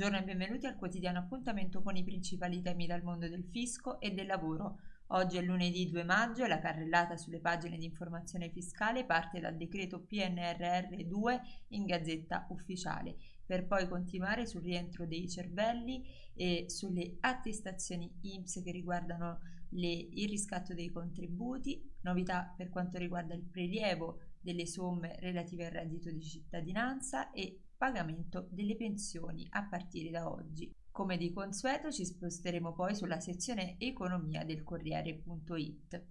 Buongiorno e benvenuti al quotidiano appuntamento con i principali temi dal mondo del fisco e del lavoro. Oggi è lunedì 2 maggio e la carrellata sulle pagine di informazione fiscale parte dal decreto PNRR 2 in gazzetta ufficiale, per poi continuare sul rientro dei cervelli e sulle attestazioni IMSS che riguardano le, il riscatto dei contributi, novità per quanto riguarda il prelievo delle somme relative al reddito di cittadinanza e pagamento delle pensioni a partire da oggi. Come di consueto ci sposteremo poi sulla sezione economia del Corriere.it.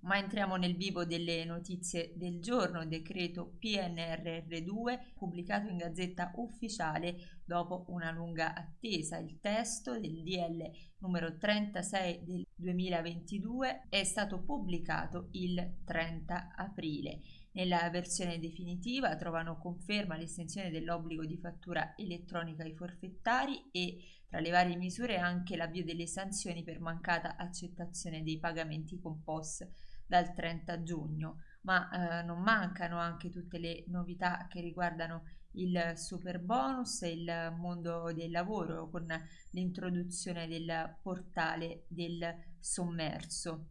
Ma entriamo nel vivo delle notizie del giorno, decreto PNRR2 pubblicato in gazzetta ufficiale dopo una lunga attesa. Il testo del DL numero 36 del 2022 è stato pubblicato il 30 aprile. Nella versione definitiva trovano conferma l'estensione dell'obbligo di fattura elettronica ai forfettari e tra le varie misure anche l'avvio delle sanzioni per mancata accettazione dei pagamenti con POS dal 30 giugno, ma eh, non mancano anche tutte le novità che riguardano il super bonus e il mondo del lavoro con l'introduzione del portale del sommerso.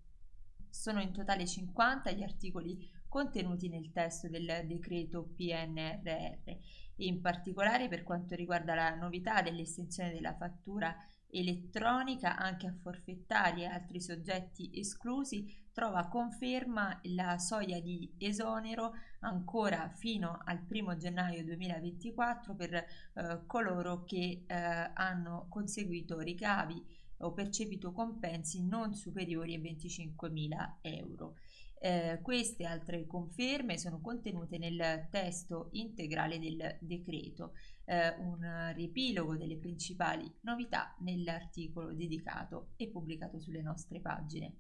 Sono in totale 50 gli articoli contenuti nel testo del decreto PNRR in particolare per quanto riguarda la novità dell'estensione della fattura elettronica anche a forfettari e altri soggetti esclusi trova conferma la soglia di esonero ancora fino al 1 gennaio 2024 per eh, coloro che eh, hanno conseguito ricavi o percepito compensi non superiori a 25.000 euro. Eh, queste altre conferme sono contenute nel testo integrale del decreto, eh, un riepilogo delle principali novità nell'articolo dedicato e pubblicato sulle nostre pagine.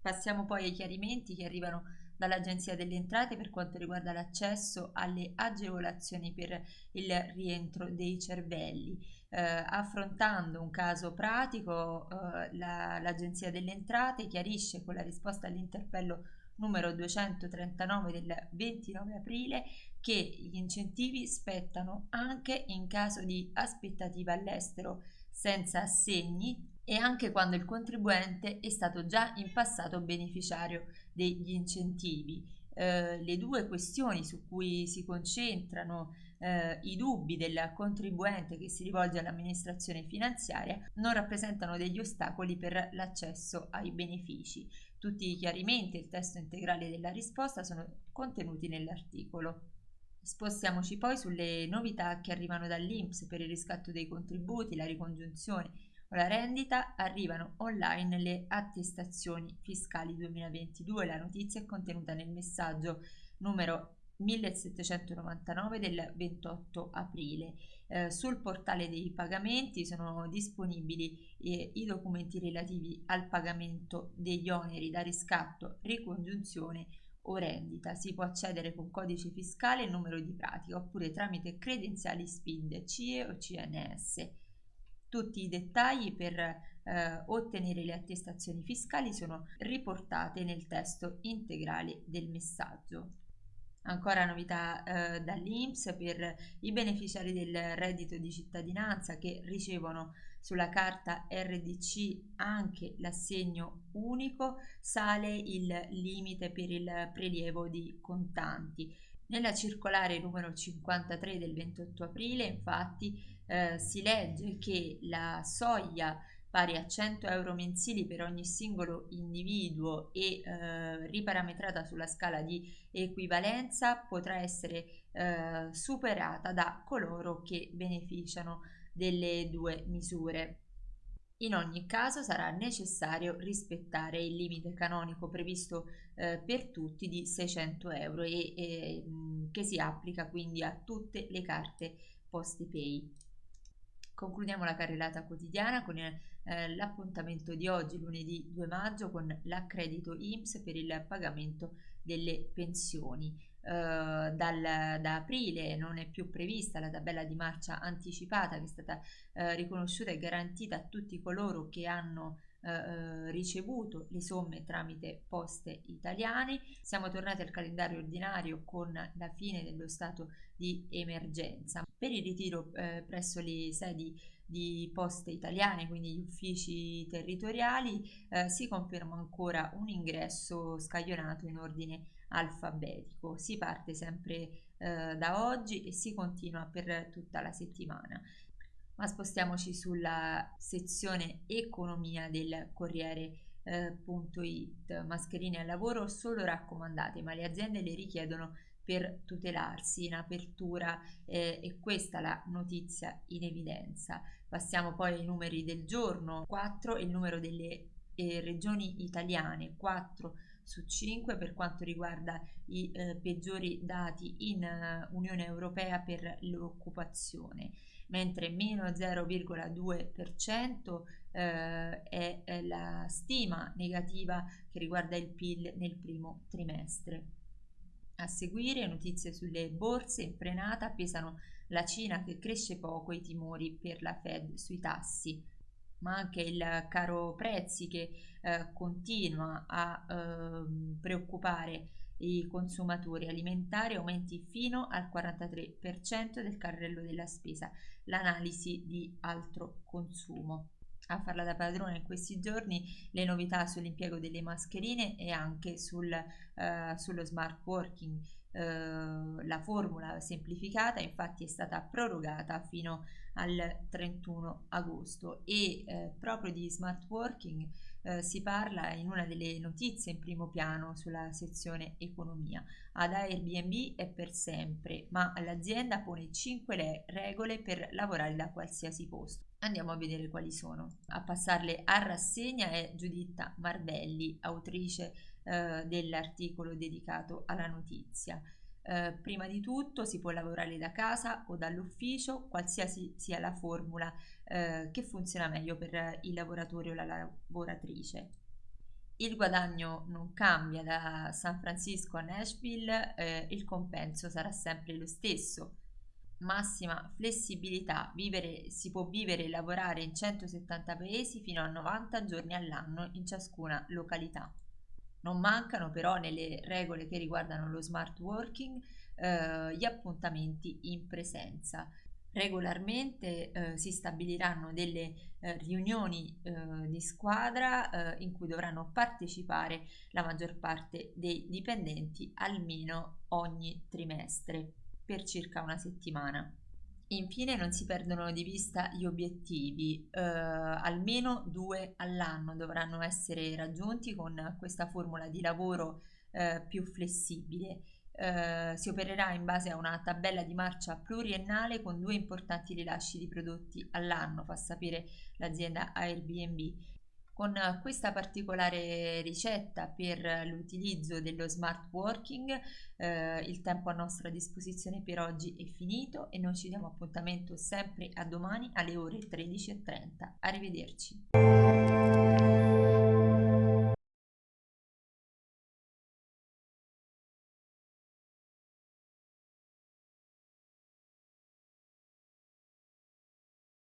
Passiamo poi ai chiarimenti che arrivano dall'Agenzia delle Entrate per quanto riguarda l'accesso alle agevolazioni per il rientro dei cervelli. Eh, affrontando un caso pratico, eh, la, l'Agenzia delle Entrate chiarisce con la risposta all'interpello numero 239 del 29 aprile che gli incentivi spettano anche in caso di aspettativa all'estero senza assegni e anche quando il contribuente è stato già in passato beneficiario degli incentivi. Eh, le due questioni su cui si concentrano eh, i dubbi del contribuente che si rivolge all'amministrazione finanziaria non rappresentano degli ostacoli per l'accesso ai benefici. Tutti i chiarimenti e il testo integrale della risposta sono contenuti nell'articolo. Spostiamoci poi sulle novità che arrivano dall'INPS per il riscatto dei contributi, la ricongiunzione o la rendita arrivano online le attestazioni fiscali 2022. La notizia è contenuta nel messaggio numero 1799 del 28 aprile. Eh, sul portale dei pagamenti sono disponibili eh, i documenti relativi al pagamento degli oneri da riscatto, ricongiunzione o rendita. Si può accedere con codice fiscale e numero di pratica oppure tramite credenziali SPID, CIE o CNS. Tutti i dettagli per eh, ottenere le attestazioni fiscali sono riportate nel testo integrale del messaggio. Ancora novità eh, dall'INPS per i beneficiari del reddito di cittadinanza che ricevono sulla carta RDC anche l'assegno unico, sale il limite per il prelievo di contanti. Nella circolare numero 53 del 28 aprile infatti eh, si legge che la soglia pari a 100 euro mensili per ogni singolo individuo e eh, riparametrata sulla scala di equivalenza potrà essere eh, superata da coloro che beneficiano delle due misure. In ogni caso sarà necessario rispettare il limite canonico previsto eh, per tutti di 600 euro e, e che si applica quindi a tutte le carte PostePay. Concludiamo la carrellata quotidiana con eh, l'appuntamento di oggi, lunedì 2 maggio, con l'accredito IMSS per il pagamento delle pensioni. Eh, dal, da aprile non è più prevista la tabella di marcia anticipata che è stata eh, riconosciuta e garantita a tutti coloro che hanno eh, ricevuto le somme tramite poste italiane. Siamo tornati al calendario ordinario con la fine dello stato di emergenza. Per il ritiro eh, presso le sedi di poste italiane, quindi gli uffici territoriali, eh, si conferma ancora un ingresso scaglionato in ordine alfabetico. Si parte sempre eh, da oggi e si continua per tutta la settimana. Ma spostiamoci sulla sezione economia del Corriere eh. Mascherine al lavoro solo raccomandate, ma le aziende le richiedono per tutelarsi in apertura eh, e questa la notizia in evidenza. Passiamo poi ai numeri del giorno, 4 è il numero delle eh, regioni italiane, 4 su 5 per quanto riguarda i eh, peggiori dati in uh, Unione Europea per l'occupazione, mentre meno 0,2% eh, è, è la stima negativa che riguarda il PIL nel primo trimestre. A seguire notizie sulle borse in frenata pesano la Cina che cresce poco e i timori per la Fed sui tassi, ma anche il caro prezzi che eh, continua a eh, preoccupare i consumatori alimentari aumenti fino al 43% del carrello della spesa, l'analisi di altro consumo a farla da padrone in questi giorni le novità sull'impiego delle mascherine e anche sul, uh, sullo smart working. Uh, la formula semplificata infatti è stata prorogata fino al 31 agosto e uh, proprio di smart working si parla in una delle notizie in primo piano sulla sezione economia. Ad Airbnb è per sempre, ma l'azienda pone 5 regole per lavorare da qualsiasi posto. Andiamo a vedere quali sono. A passarle a rassegna è Giuditta Marbelli, autrice eh, dell'articolo dedicato alla notizia. Eh, prima di tutto si può lavorare da casa o dall'ufficio, qualsiasi sia la formula eh, che funziona meglio per il lavoratore o la lavoratrice. Il guadagno non cambia da San Francisco a Nashville, eh, il compenso sarà sempre lo stesso massima flessibilità, vivere, si può vivere e lavorare in 170 paesi fino a 90 giorni all'anno in ciascuna località. Non mancano però nelle regole che riguardano lo smart working eh, gli appuntamenti in presenza. Regolarmente eh, si stabiliranno delle eh, riunioni eh, di squadra eh, in cui dovranno partecipare la maggior parte dei dipendenti almeno ogni trimestre per circa una settimana. Infine non si perdono di vista gli obiettivi, eh, almeno due all'anno dovranno essere raggiunti con questa formula di lavoro eh, più flessibile. Eh, si opererà in base a una tabella di marcia pluriennale con due importanti rilasci di prodotti all'anno, fa sapere l'azienda Airbnb. Con questa particolare ricetta per l'utilizzo dello smart working eh, il tempo a nostra disposizione per oggi è finito e noi ci diamo appuntamento sempre a domani alle ore 13.30. Arrivederci.